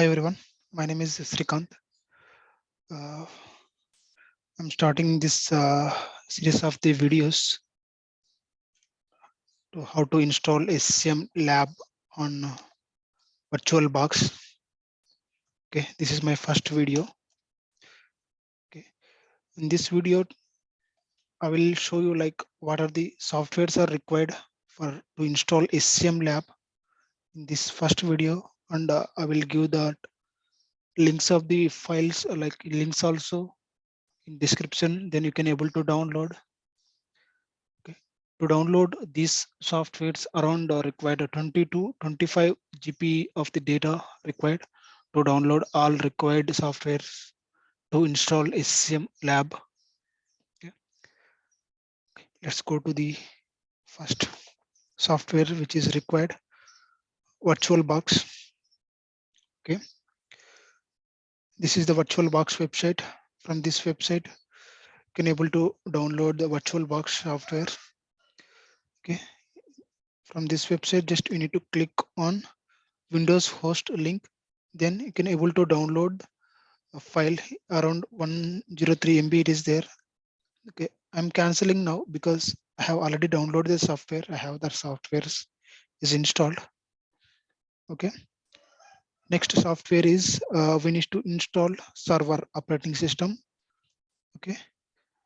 Hi everyone, my name is Srikant. Uh, I'm starting this uh, series of the videos to how to install SCM lab on VirtualBox. Okay, this is my first video. Okay, in this video, I will show you like what are the softwares are required for to install SCM lab in this first video, and uh, I will give that links of the files uh, like links also in description. Then you can able to download. Okay. To download these softwares around uh, required 20 to 25 GB of the data required to download all required softwares to install scm lab. Okay. okay. Let's go to the first software which is required. Virtualbox okay this is the VirtualBox website. From this website, you can able to download the VirtualBox software. Okay. From this website, just you need to click on Windows host link. Then you can able to download a file around 103 MB. It is there. Okay. I'm canceling now because I have already downloaded the software. I have that software is installed. Okay. Next software is uh, we need to install server operating system. Okay.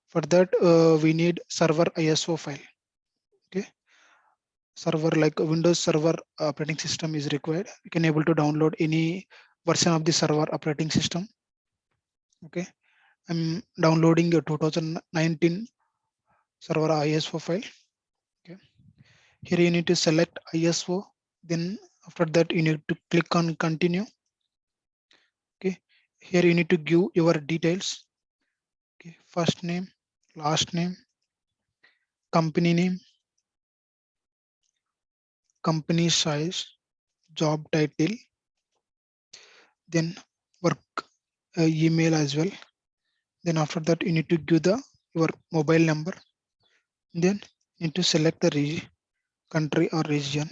For that, uh, we need server ISO file. Okay. Server like Windows Server operating system is required. You can able to download any version of the server operating system. Okay. I'm downloading a 2019 server ISO file. Okay. Here you need to select ISO, then after that, you need to click on continue. Okay, here you need to give your details. Okay, first name, last name, company name, company size, job title, then work uh, email as well. Then after that, you need to give the your mobile number. Then you need to select the country or region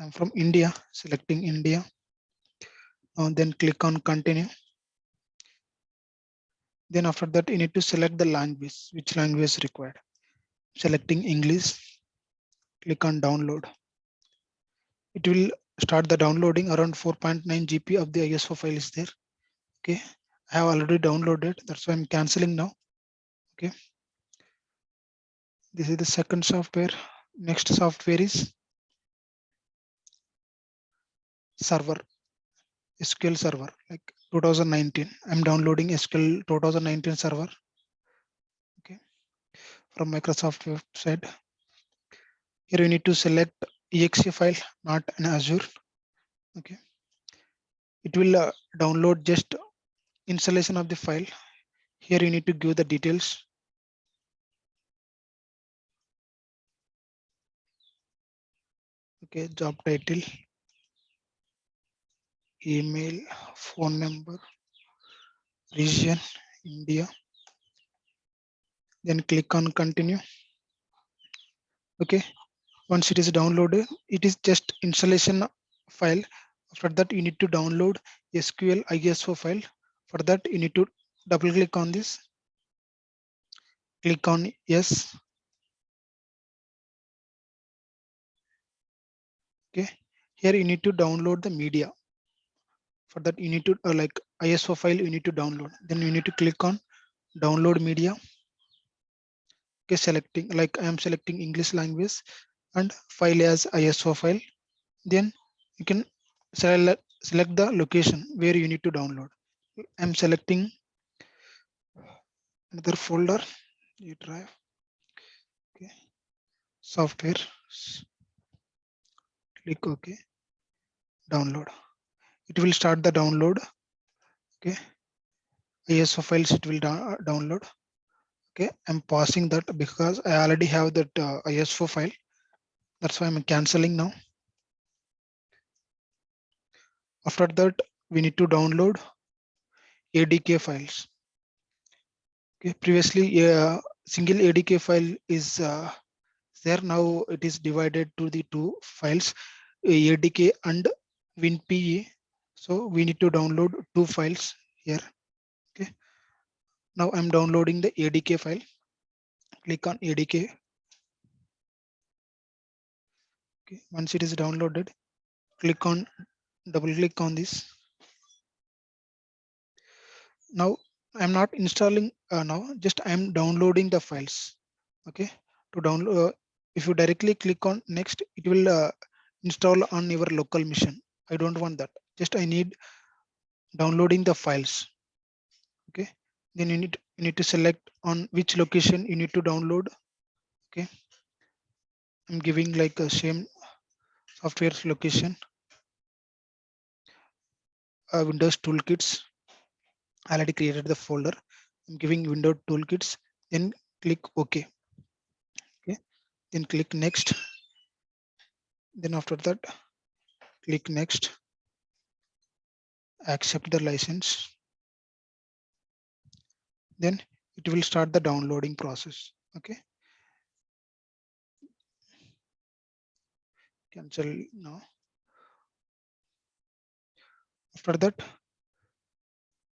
I'm from India, selecting India. And then click on continue. Then after that, you need to select the language, which language is required. Selecting English, click on download. It will start the downloading around 4.9 GB of the ISO file is there. Okay, I have already downloaded. That's why I'm canceling now. Okay. This is the second software. Next software is server SQL server like 2019. I'm downloading SQL 2019 server. Okay, from Microsoft website. Here you need to select exe file, not an Azure. Okay, it will uh, download just installation of the file. Here you need to give the details. Okay, job title, email, phone number, region, India. Then click on continue. Okay, once it is downloaded, it is just installation file. After that, you need to download SQL ISO file. For that, you need to double click on this. Click on yes. Okay, here you need to download the media for that you need to uh, like iso file you need to download. Then you need to click on download media. Okay selecting like i am selecting english language and file as iso file. Then you can select select the location where you need to download. I'm selecting another folder. You drive. Okay. Software click ok. Download it will start the download. Okay. Iso files it will download. Okay. I'm pausing that because i already have that uh, iso file. That's why i'm canceling now. After that we need to download adk files. Okay. Previously a uh, single adk file is uh, there. Now it is divided to the two files adk and winpe So we need to download two files here. Okay. Now I'm downloading the ADK file. Click on ADK. Okay. Once it is downloaded, click on double click on this. Now I'm not installing uh, now, just I'm downloading the files. Okay. To download, uh, if you directly click on next, it will uh, install on your local machine. I don't want that. Just I need downloading the files. Okay. Then you need you need to select on which location you need to download. Okay. I'm giving like a same software location. Uh, Windows toolkits. I already created the folder. I'm giving Windows toolkits. Then click OK. Okay. Then click next. Then after that, click next. Accept the license. Then it will start the downloading process. Okay. Cancel now. After that,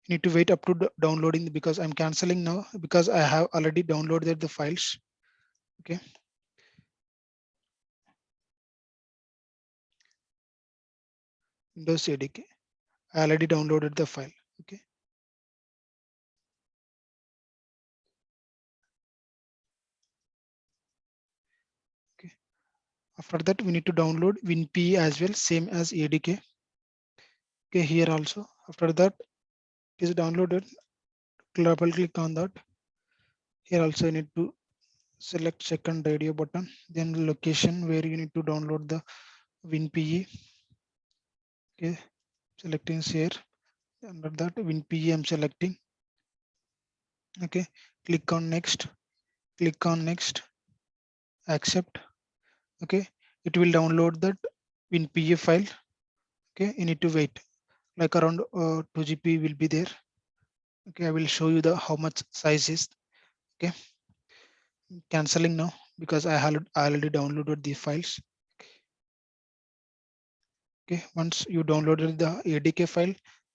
you need to wait up to downloading because I'm canceling now because I have already downloaded the files. Okay. Windows ADK. I already downloaded the file. Okay. Okay. After that, we need to download WinPE as well, same as ADK. Okay, here also. After that, is downloaded. Double click on that. Here also you need to select second radio button, then location where you need to download the WinPE. Okay, selecting share. Under that WinPE I'm selecting. Okay, click on next. Click on next. Accept. Okay, it will download that WinPE file. Okay, you need to wait like around uh, 2 GB will be there. Okay, I will show you the how much size is. Okay, canceling now because I, had, I already downloaded the files. Okay, once you downloaded the ADK file,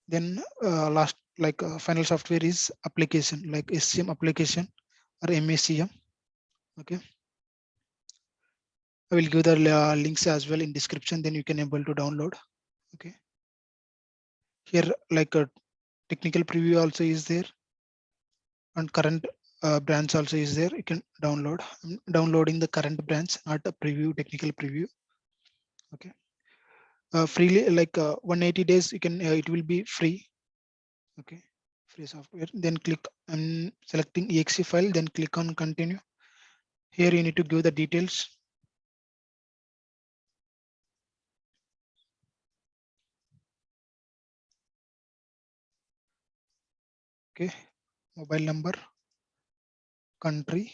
then uh, last like uh, final software is application like SCM application or MECM. Okay. I will give the uh, links as well in description, then you can able to download. Okay here like a technical preview also is there and current uh, branch also is there you can download I'm downloading the current branch not a preview technical preview okay uh, freely like uh, 180 days you can uh, it will be free. Okay free software. Then click i'm selecting exe file then click on continue. Here you need to give the details. Okay mobile number country.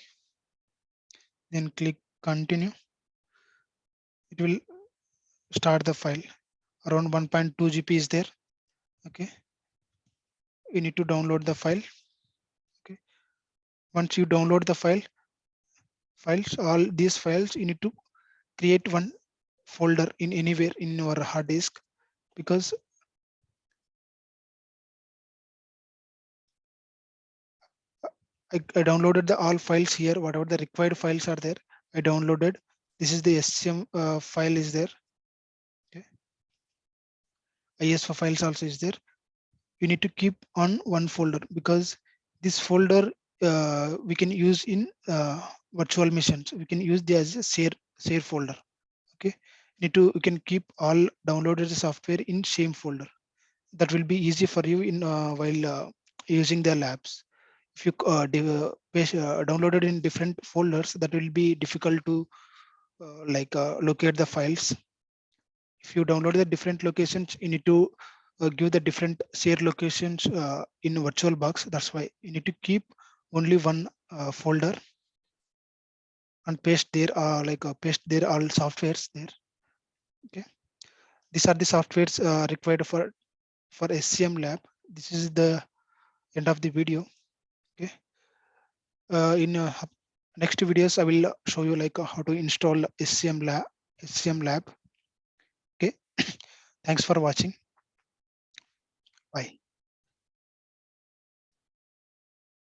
Then click continue. It will start the file. Around 1.2 gb is there. Okay. You need to download the file. Okay. Once you download the file files all these files you need to create one folder in anywhere in your hard disk because I, I downloaded the all files here, whatever the required files are there, I downloaded. This is the SCM uh, file is there. Okay. for files also is there. You need to keep on one folder because this folder uh, we can use in uh, virtual machines. We can use this as a share share folder. Okay, need to you can keep all downloaded software in same folder. That will be easy for you in uh, while uh, using the labs if you uh, uh, download it in different folders, that will be difficult to like locate the files. You download the different locations, you need to uh, give the different share locations uh, in VirtualBox. That's why you need to keep only one folder and paste there, like paste there all softwares there. Okay, these are the softwares required for for SCM lab. This is the end of the video okay uh, in uh, next videos i will show you like uh, how to install scm lab scm lab Thanks for watching. Bye.